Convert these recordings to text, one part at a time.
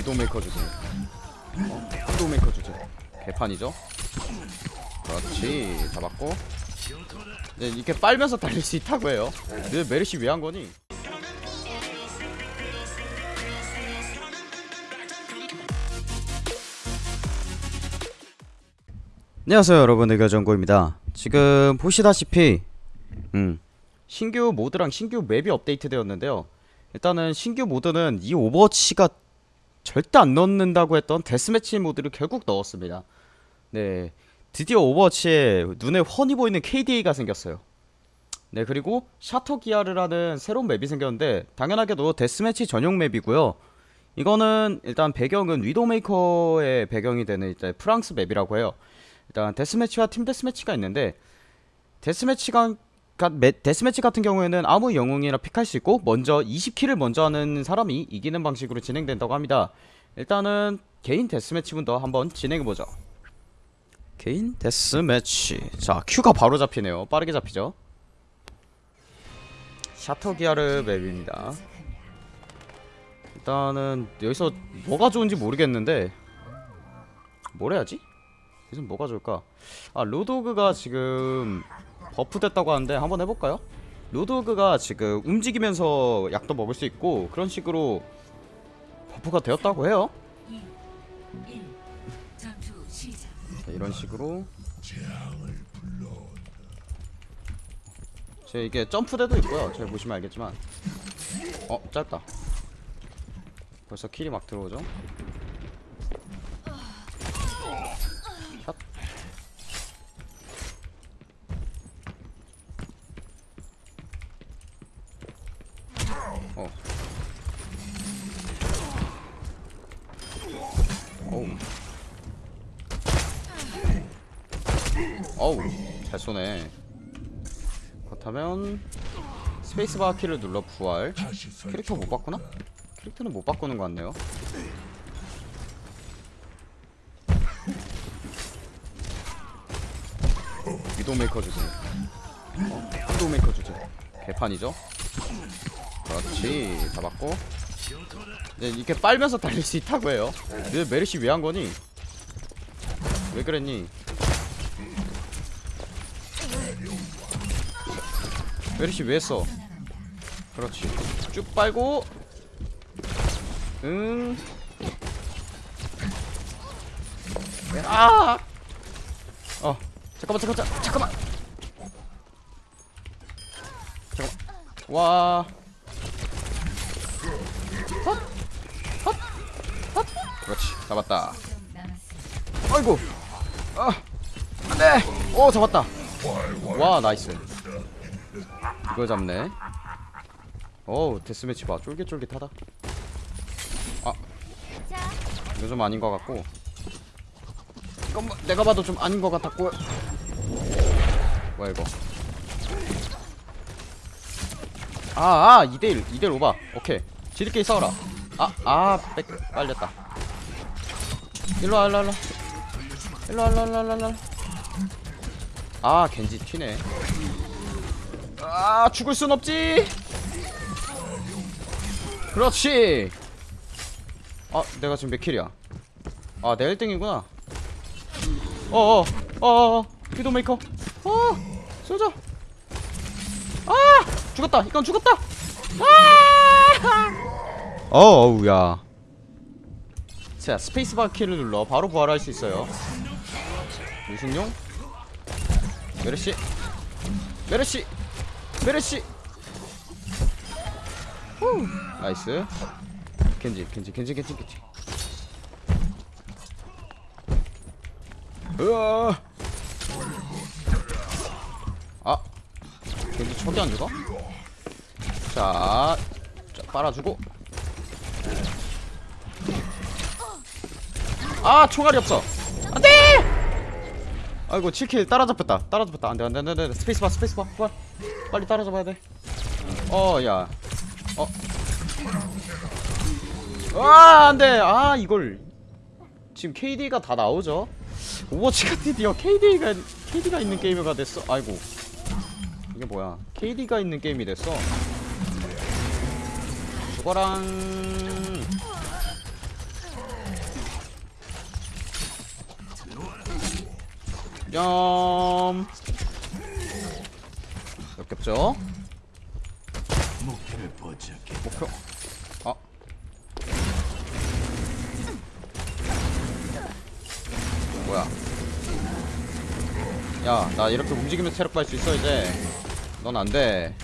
위도메이커 어? 위도메이커 주제 개판이죠? 그렇지. 잡았고. 네, 이렇게 빨면서 달릴 수 있다고 해요. 왜 메르시 왜 한 거니? 안녕하세요 여러분. 의결정고입니다. 지금 보시다시피 음 신규 모드랑 신규 맵이 업데이트 되었는데요. 일단은 신규 모드는 이 오버워치가 절대 안 넣는다고 했던 데스매치 모드를 결국 넣었습니다. 네 드디어 오버워치에 눈에 훤히 보이는 KDA가 생겼어요. 네 그리고 샤토 기야르라는 새로운 맵이 생겼는데 당연하게도 데스매치 전용 맵이고요. 이거는 일단 배경은 위도메이커의 배경이 되는 이제 프랑스 맵이라고 해요. 일단 데스매치와 팀 데스매치가 있는데 데스매치가 데스매치 같은 경우에는 아무 영웅이나 픽할 수 있고 먼저 20킬을 먼저 하는 사람이 이기는 방식으로 진행된다고 합니다. 일단은 개인 데스매치부터 한번 진행해보죠. 개인 데스매치. 자 큐가 바로 잡히네요. 빠르게 잡히죠? 샤터기아르 맵입니다. 일단은 여기서 뭐가 좋은지 모르겠는데 뭘 해야지? 여기서 뭐가 좋을까? 아 로도그가 지금 버프 됐다고 하는데 한번 해볼까요? 로도그가 지금 움직이면서 약도 먹을 수 있고 그런 식으로 버프가 되었다고 해요. 자, 이런 식으로. 제 이게 점프대도 있고요. 제가 보시면 알겠지만. 어 짧다. 벌써 킬이 막 들어오죠 어. 어우 어우 잘 쏘네 그렇다면 스페이스바 키를 눌러 부활 캐릭터 못 바꾸나? 캐릭터는 못 바꾸는 것 같네요 위도메이커 주제 어? 위도메이커 주제 개판이죠 그렇지. 잡았고. 네, 이렇게 빨면서 달릴 수 있다고 해요. 왜 메르시 왜 한 거니? 왜 그랬니? 메르시 왜 했어? 그렇지. 쭉 빨고. 응. 아! 어 잠깐만 잠깐만 잠- 잠깐만. 잠깐만. 와 잡았다. 아이고. 아 안돼. 오 잡았다. 와 nice. 이걸 잡네. 어우 데스매치 봐. 쫄깃쫄깃하다. 아. 이거 좀 아닌 것 같고. 이건 뭐 내가 봐도 좀 아닌 것 같았고. 뭐야 이거? 아아 2대1 2대1 오바. 오케이. 지들끼리 싸워라. 아아백 빨렸다 일로와 일로와 일로와. 일로와 일로와 일로와 일로와 아 겐지 튀네. 아 죽을 순 없지. 그렇지. 아 내가 지금 몇 킬이야? 아 내가 1등이구나. 어어 어어 피도메이커. 어 쏘자. 아 죽었다. 이건 죽었다. 아! 어우야 자 스페이스바 키를 눌러 바로 부활할 수 있어요. 유승용 메르시. 메르시. 메르시. 후. nice. 겐지 겐지 겐지 겐지 겐지. 으아. 아. 겐지 척이 안 죽어? 자, 자 빨아주고 아 총알이 없어. 안돼! 아이고 7kill 따라잡혔다. 따라잡혔다. 안돼 안돼 안돼 스페이스바 스페이스바 빨리 빨리 따라잡아야 돼어야. 어. 아 안돼. 아 이걸. 지금 KD가 다 나오죠? 오버워치가 드디어 KD가 KD가 있는 게임가 됐어? 아이고. 이게 뭐야? KD가 있는 게임이 됐어. 죽어랑 얌 역겹죠? 목표를 포착해 목표 아. 뭐야? 야 나 이렇게 움직이면서 체력 밟을 수 있어 이제. 넌 안 돼.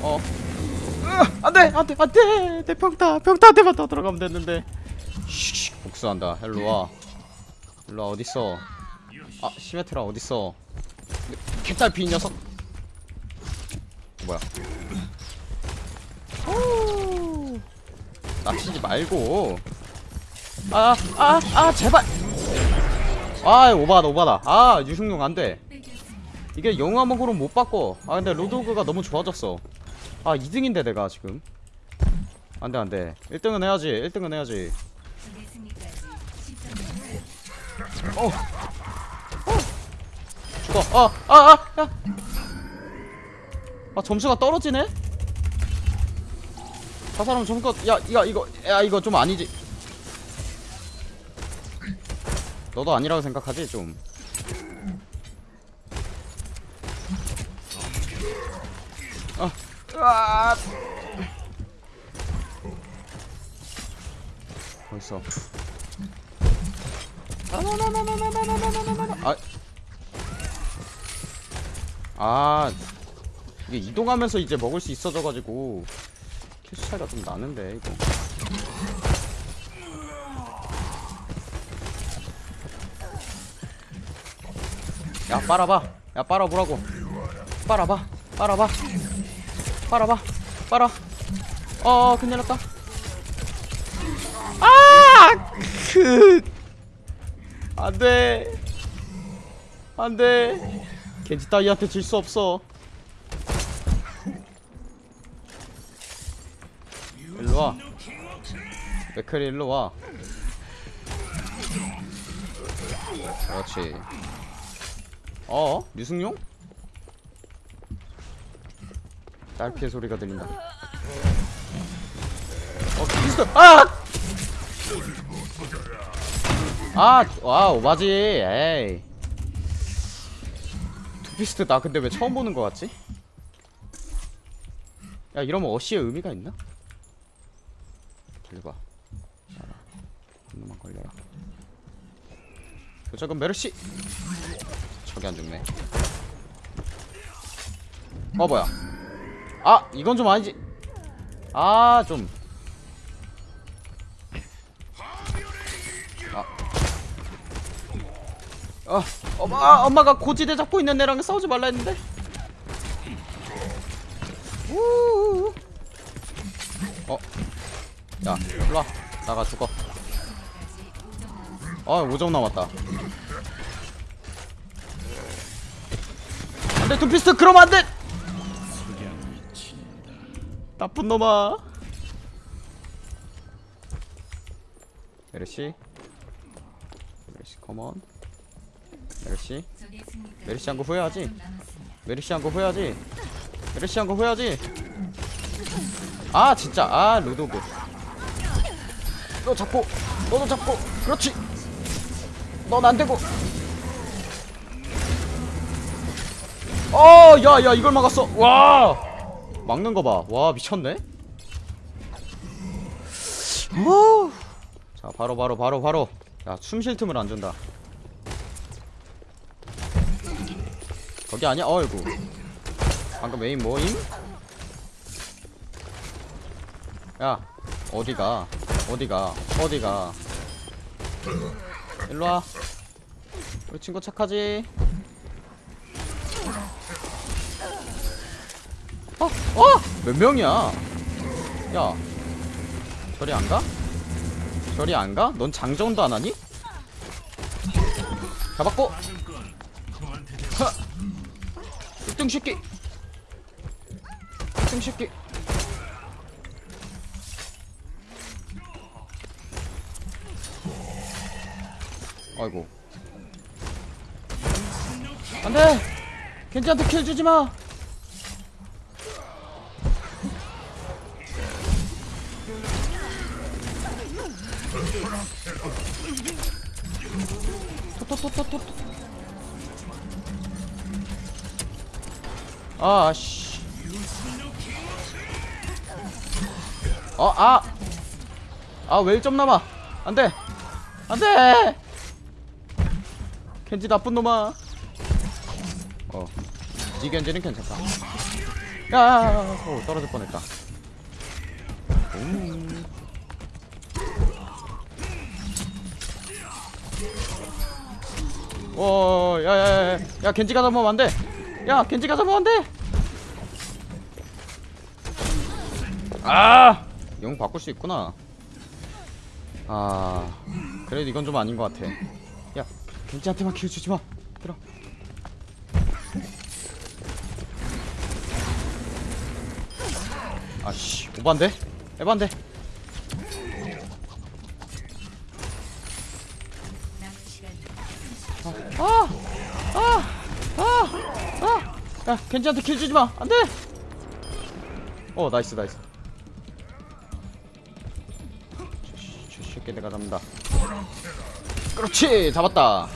어? 으, 안돼! 안 돼! 안 돼! 내 평타! 평타한테만 더 들어가면 됐는데. 슉 복수한다. 일로와. 일로 와 어딨어 아 시메트라 어딨어? 이 녀석. 뭐야? 오. 납치지 말고. 아아 아 제발! 아 오바다 오바다. 아 유승용 안돼. 이게 영화 먹으로 못 바꿔 아 근데 로드오그가 너무 좋아졌어. 아 2등인데 내가 지금. 안돼 안돼. 1등은 해야지 1등은 해야지. 적의 승리까지 10점 어. 어. 아아 아 야 아 점수가 떨어지네 저 사람 점수가 야 이거 이거 야 이거 좀 아니지 너도 아니라고 생각하지 좀 아, 으아. 어딨어? 아, 아, 이게 이동하면서 이제 먹을 수 있어져가지고 캐스 차이가 좀 나는데 이거. 야 빨아봐, 야 빨아보라고. 빨아봐, 빨아봐, 빨아봐, 빨아. 어, 큰일 났다. 아, 그. 안돼 안돼 겐지 따위한테 질 수 없어 일로와 맥클이 일로와 그렇지 어? 유승용? 딸피의 소리가 들린다 어 비스트 아! 아, 와, 오바지. 에이. 투피스트 나 근데 왜 처음 보는 거 같지? 야, 이러면 어시의 의미가 있나? 길봐. 자라. 한 놈만 걸려라. 도착은 메르시. 저기 안 죽네. 어, 뭐야? 아, 이건 좀 아니지. 아, 좀. 어, 엄마, 엄마가 고지대 잡고 있는 애랑 싸우지 말라 했는데. 우. 어, 야, 일로 와, 나가 죽어. 아, 5점 남았다. 안돼, 투피스트 그러면 안돼. 나쁜 놈아. 메르시, 메르시, come on. 메르시? 메르시 한 거 후회하지? 10점 남았습니다. 메르시 한 거 후회하지? 메르시 한 거 후회하지? 아 진짜. 아 루도그. 너 잡고. 너도 잡고. 그렇지. 넌 안되고. 어 야야 이걸 막았어. 와. 막는 거봐와 미쳤네. 어. 자 바로 바로 바로 바로. 야 숨 쉴 틈을 안 준다 거기 아니야? 어이구 방금 메인 뭐임? 야 어디가 어디가 어디가 일로와 우리 친구 착하지? 어? 어? 몇 명이야? 야 저리 안 가? 저리 안 가? 넌 장전도 안 하니? 잡았고 하! 1등 새끼 1등 새끼 아이고. 안돼! 겐지한테 킬 주지마! 토토토토토 아씨 어 아 아 왜 1점 남아 안 돼 안돼 켄지 나쁜 놈아 어이 켄지는 괜찮다 야 오, 떨어질 뻔했다 음. 어, 야, 야, 야, 야, 겐지가 잡으면 안 돼. 야, 겐지가 돼. 아, 영 바꿀 수 있구나. 아, 그래도 이건 좀 아닌 것 같아. 야, 겐지한테만 킬 주지 마. 들어. 아씨, 오반데? 에반데? 야, 겐지한테 kill 주지 마. 안 돼. 어, nice, nice. 새끼 내가 잡는다. 그렇지, 잡았다.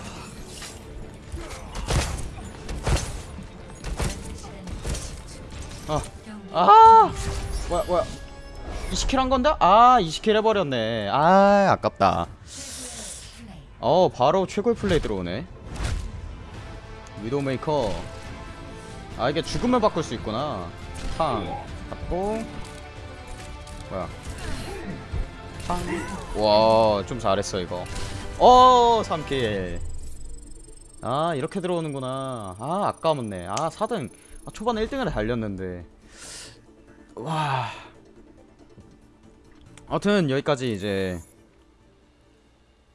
아, 아, 뭐야, 뭐야. 이스킬 한 건데? 아, 이스킬 해버렸네. 아, 아깝다. 어 바로 최고의 플레이 들어오네 위도메이커 아 이게 죽으면 바꿀 수 있구나. 탕. 받고. 뭐야? 탕와좀 잘했어 이거. 어 3킬. 아 이렇게 들어오는구나. 아 아까웠네. 아 4등 아, 초반에 1등을 달렸는데. 와. 아무튼 여기까지 이제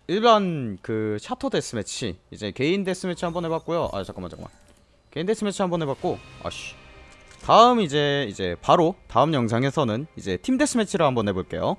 일반 그 샤터 데스매치 이제 개인 데스매치 한번 해봤고요. 아 잠깐만 잠깐만 개인 데스매치 한번 해봤고 아씨 다음 이제 이제 바로 다음 영상에서는 이제 팀 데스매치를 한번 해볼게요.